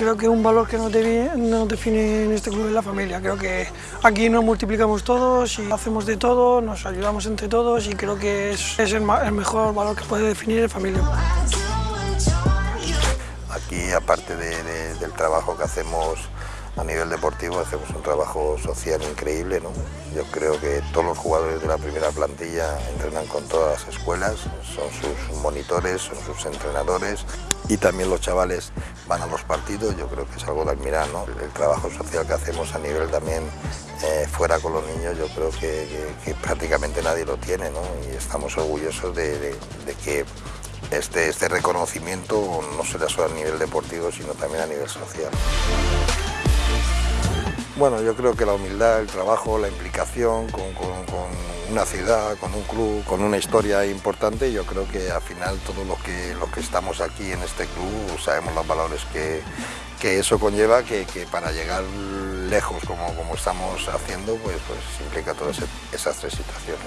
creo que un valor que nos, nos define en este club es la familia. Creo que aquí nos multiplicamos todos y hacemos de todo, nos ayudamos entre todos y creo que es, es el, el mejor valor que puede definir la familia. Aquí, aparte de, de, del trabajo que hacemos a nivel deportivo hacemos un trabajo social increíble. ¿no? Yo creo que todos los jugadores de la primera plantilla entrenan con todas las escuelas, son sus monitores, son sus entrenadores y también los chavales van a los partidos, yo creo que es algo de admirar. ¿no? El trabajo social que hacemos a nivel también eh, fuera con los niños yo creo que, prácticamente nadie lo tiene ¿no? y estamos orgullosos de que este, este reconocimiento no será solo a nivel deportivo sino también a nivel social. Bueno, yo creo que la humildad, el trabajo, la implicación con, una ciudad, con un club, con una historia importante, yo creo que al final todos los que, los que estamos aquí en este club sabemos los valores que, que eso conlleva, que, que, para llegar lejos como, como estamos haciendo, pues, pues implica todas esas tres situaciones.